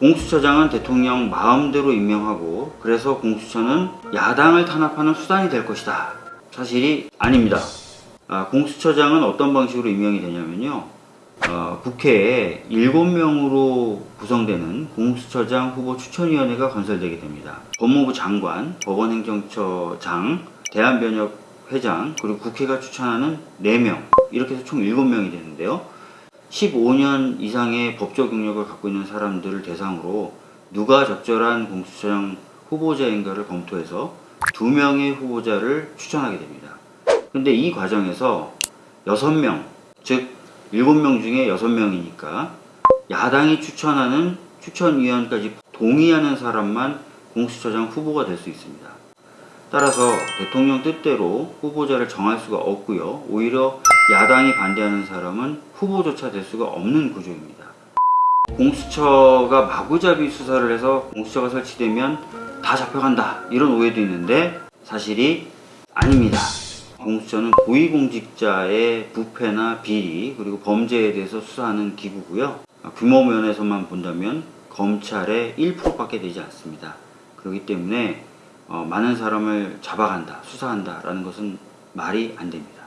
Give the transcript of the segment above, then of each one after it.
공수처장은 대통령 마음대로 임명하고 그래서 공수처는 야당을 탄압하는 수단이 될 것이다. 사실이 아닙니다. 아, 공수처장은 어떤 방식으로 임명이 되냐면요. 어, 국회에 7명으로 구성되는 공수처장 후보 추천위원회가 건설되게 됩니다. 법무부 장관, 법원행정처장, 대한변협 회장, 그리고 국회가 추천하는 4명, 이렇게 해서 총 7명이 되는데요. 15년 이상의 법적 경력을 갖고 있는 사람들을 대상으로 누가 적절한 공수처장 후보자인가를 검토해서 두 명의 후보자를 추천하게 됩니다. 근데 이 과정에서 6명, 즉 7명 중에 6명이니까 야당이 추천하는 추천위원까지 동의하는 사람만 공수처장 후보가 될 수 있습니다. 따라서 대통령 뜻대로 후보자를 정할 수가 없고요. 오히려 야당이 반대하는 사람은 후보조차 될 수가 없는 구조입니다. 공수처가 마구잡이 수사를 해서 공수처가 설치되면 다 잡혀간다 이런 오해도 있는데 사실이 아닙니다. 공수처는 고위공직자의 부패나 비리 그리고 범죄에 대해서 수사하는 기구고요. 규모 면에서만 본다면 검찰의 1%밖에 되지 않습니다. 그렇기 때문에 어, 많은 사람을 잡아간다, 수사한다 라는 것은 말이 안 됩니다.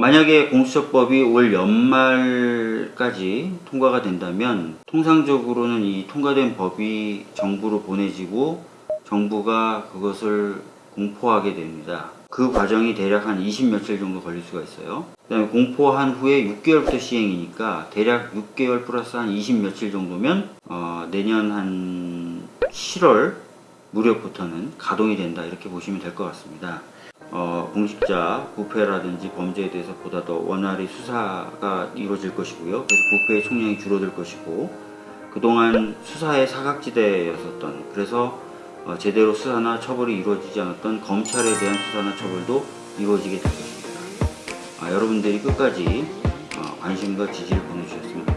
만약에 공수처법이 올 연말까지 통과가 된다면 통상적으로는 이 통과된 법이 정부로 보내지고 정부가 그것을 공포하게 됩니다. 그 과정이 대략 한 20 며칠 정도 걸릴 수가 있어요. 그 다음에 공포한 후에 6개월부터 시행이니까 대략 6개월 플러스 한 20 며칠 정도면 어, 내년 한 7월 무렵부터는 가동이 된다 이렇게 보시면 될 것 같습니다. 어, 공직자 부패라든지 범죄에 대해서 보다 더 원활히 수사가 이루어질 것이고요. 그래서 부패의 총량이 줄어들 것이고 그동안 수사의 사각지대였었던 그래서 어, 제대로 수사나 처벌이 이루어지지 않았던 검찰에 대한 수사나 처벌도 이루어지게 될 것입니다. 아, 여러분들이 끝까지 어, 관심과 지지를 보내주셨으면